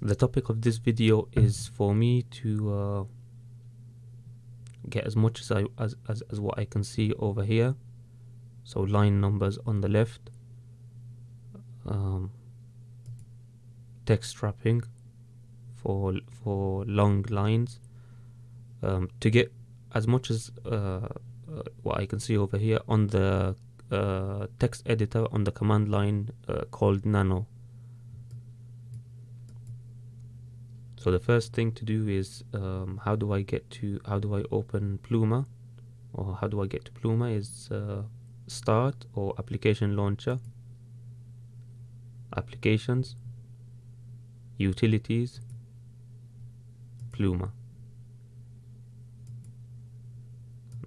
the topic of this video is for me to uh, get as much as I as, as, as what I can see over here. So line numbers on the left um, text wrapping for for long lines um, to get as much as uh, uh, what I can see over here on the uh, text editor on the command line uh, called nano so the first thing to do is um, how do I get to how do I open Pluma? Or how do I get to Pluma is uh, start or application launcher. Applications. Utilities. Pluma.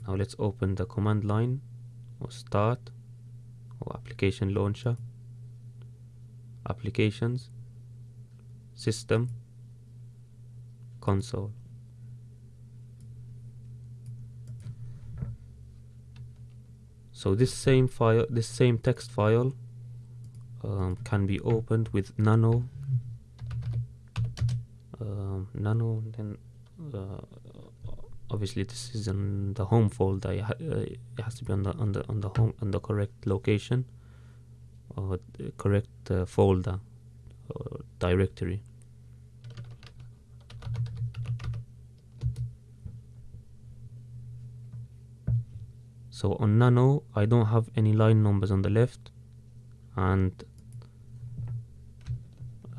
Now let's open the command line or start or application launcher. Applications. System console. So this same file, this same text file um, can be opened with nano, um, nano, then uh, obviously this is in the home folder. Uh, it has to be on the on the on the home on the correct location or correct uh, folder or directory. So on nano I don't have any line numbers on the left. And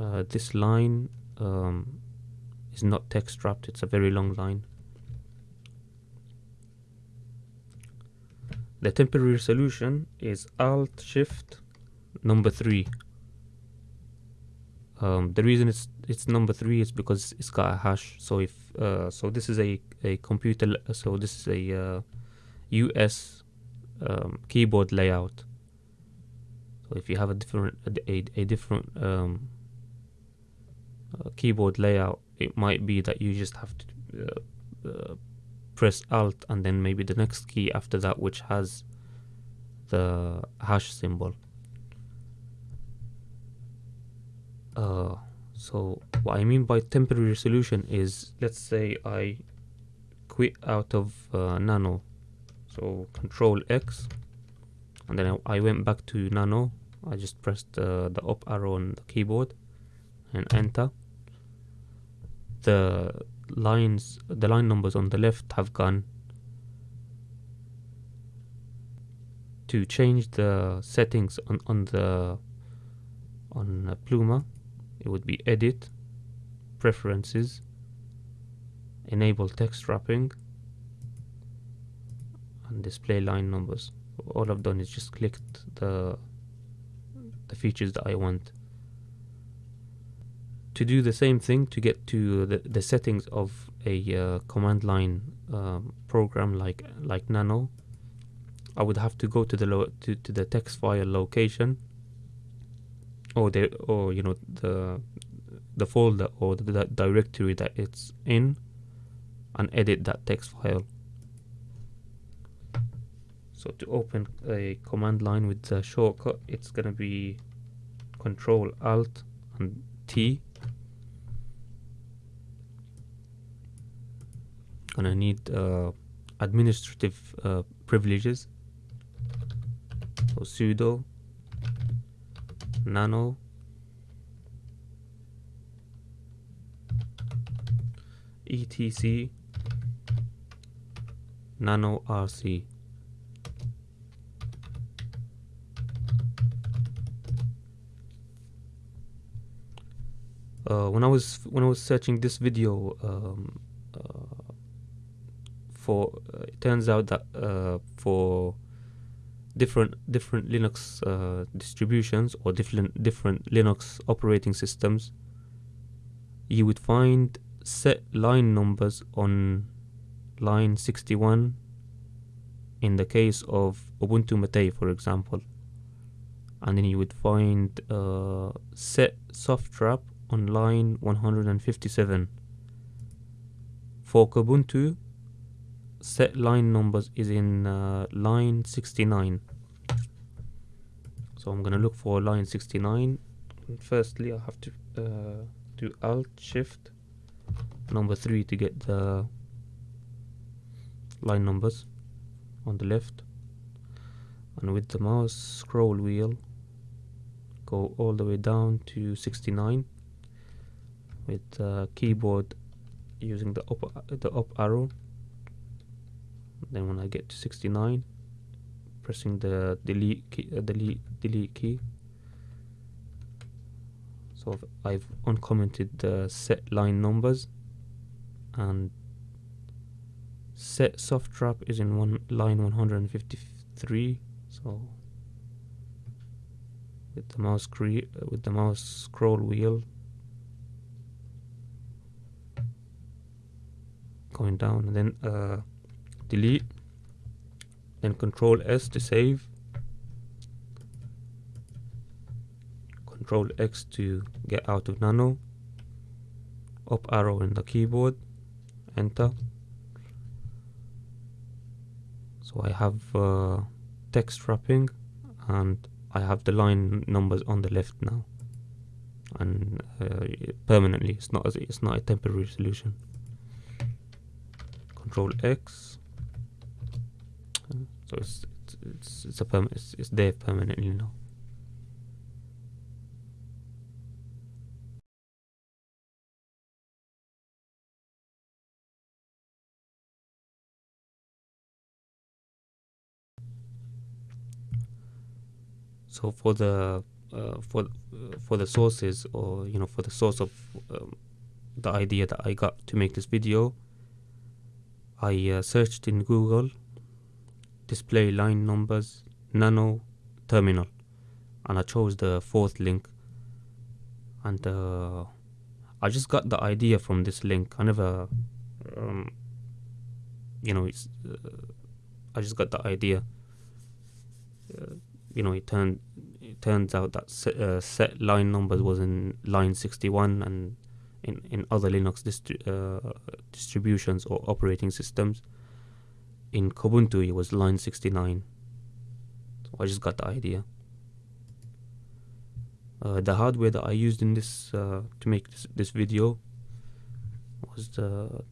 uh, this line um, is not text wrapped it's a very long line. The temporary solution is alt shift number three. Um, the reason it's it's number three is because it's got a hash. So if uh, so this is a a computer so this is a uh, US um, keyboard layout. So if you have a different a, a different um, uh, keyboard layout, it might be that you just have to uh, uh, press Alt and then maybe the next key after that, which has the hash symbol. Uh, so what I mean by temporary resolution is, let's say I quit out of uh, Nano so control X and then I, went back to nano. I just pressed uh, the up arrow on the keyboard and enter. The lines the line numbers on the left have gone. To change the settings on, on the on uh, Pluma it would be edit preferences enable text wrapping and display line numbers. All I've done is just clicked the the features that I want. To do the same thing to get to the, the settings of a uh, command line um, program like like nano I would have to go to the to, to the text file location. Or the or you know the the folder or the, the directory that it's in and edit that text file so to open a command line with the shortcut it's gonna be control alt and T. Gonna need uh, administrative uh, privileges. So sudo nano. Etc nano rc uh, when I was when I was searching this video um, uh, for uh, it turns out that uh, for different different Linux uh, distributions or different different Linux operating systems you would find set line numbers on line 61 in the case of Ubuntu Mate for example. And then you would find uh, set soft wrap on line 157. For Kubuntu, set line numbers is in uh, line 69. So I'm gonna look for line 69. Firstly, I have to uh, do Alt Shift number three to get the line numbers on the left and with the mouse scroll wheel go all the way down to 69 with keyboard using the up the up arrow. Then when I get to 69 pressing the delete key, uh, delete delete key. So I've uncommented the set line numbers and set soft wrap is in one line 153 so with the mouse with the mouse scroll wheel going down and then uh, delete then control S to save. Control X to get out of nano. Up arrow in the keyboard. Enter. So I have uh, text wrapping and I have the line numbers on the left now. And uh, permanently. It's not it's not a temporary solution control X. So it's it's it's, a it's, it's there permanently now. So for the uh, for uh, for the sources or you know for the source of um, the idea that I got to make this video I uh, searched in Google display line numbers nano terminal and I chose the fourth link. And uh, I just got the idea from this link. I never um, you know it's uh, I just got the idea. Uh, you know it turned it turns out that set, uh, set line numbers was in line 61 and in, in other Linux distri uh, distributions or operating systems. In Kubuntu it was line 69 so I just got the idea. Uh, the hardware that I used in this uh, to make this, this video was the,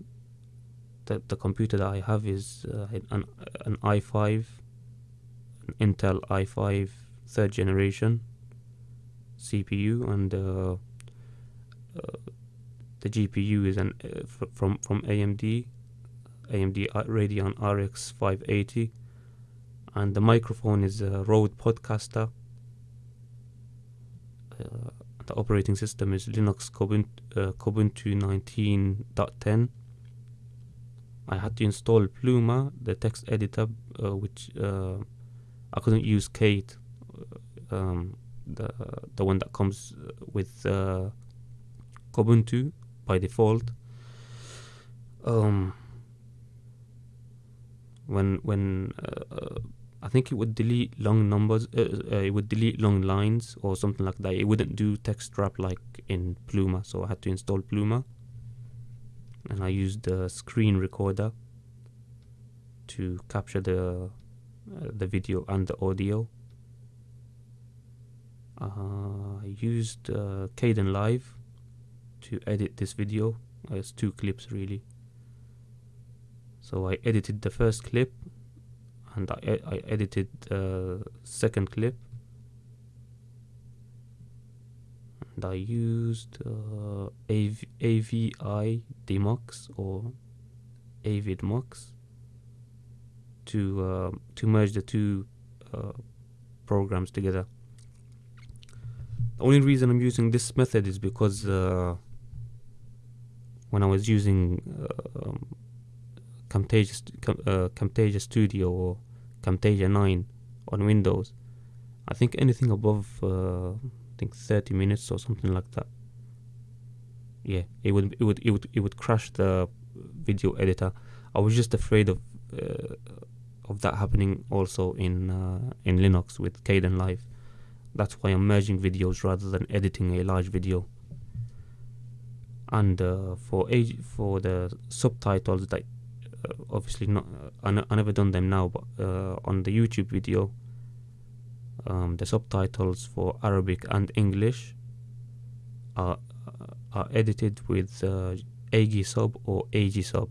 the the computer that I have is uh, an an i5 an Intel i5 third generation CPU and uh, the GPU is an uh, from from AMD AMD Radeon RX 580 and the microphone is a Rode Podcaster. Uh, the operating system is Linux Kubuntu, uh, Kubuntu 19.10 I had to install Pluma the text editor uh, which uh, I couldn't use Kate uh, um, the the one that comes with uh, Kubuntu by default um, when when uh, I think it would delete long numbers. Uh, uh, it would delete long lines or something like that. It wouldn't do text wrap like in Pluma, so I had to install Pluma. And I used the screen recorder to capture the uh, the video and the audio. Uh, I used uh, Kdenlive to edit this video. it's two clips really. So I edited the first clip and I, I edited the second clip and I used uh, AV, AVI Demux or Avidemux to uh, to merge the two uh, programs together. The only reason I'm using this method is because uh, when I was using uh, um, Camtasia, uh, Studio or Camtasia 9 on Windows. I think anything above uh, I think 30 minutes or something like that. Yeah, it would it would it would it would crash the video editor. I was just afraid of uh, of that happening also in uh, in Linux with Kdenlive. That's why I'm merging videos rather than editing a large video. And uh, for age for the subtitles that uh, obviously not uh, I, never done them now but uh, on the youtube video um, the subtitles for arabic and english are are edited with uh, Aegisub or Aegisub.